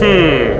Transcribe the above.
Hum.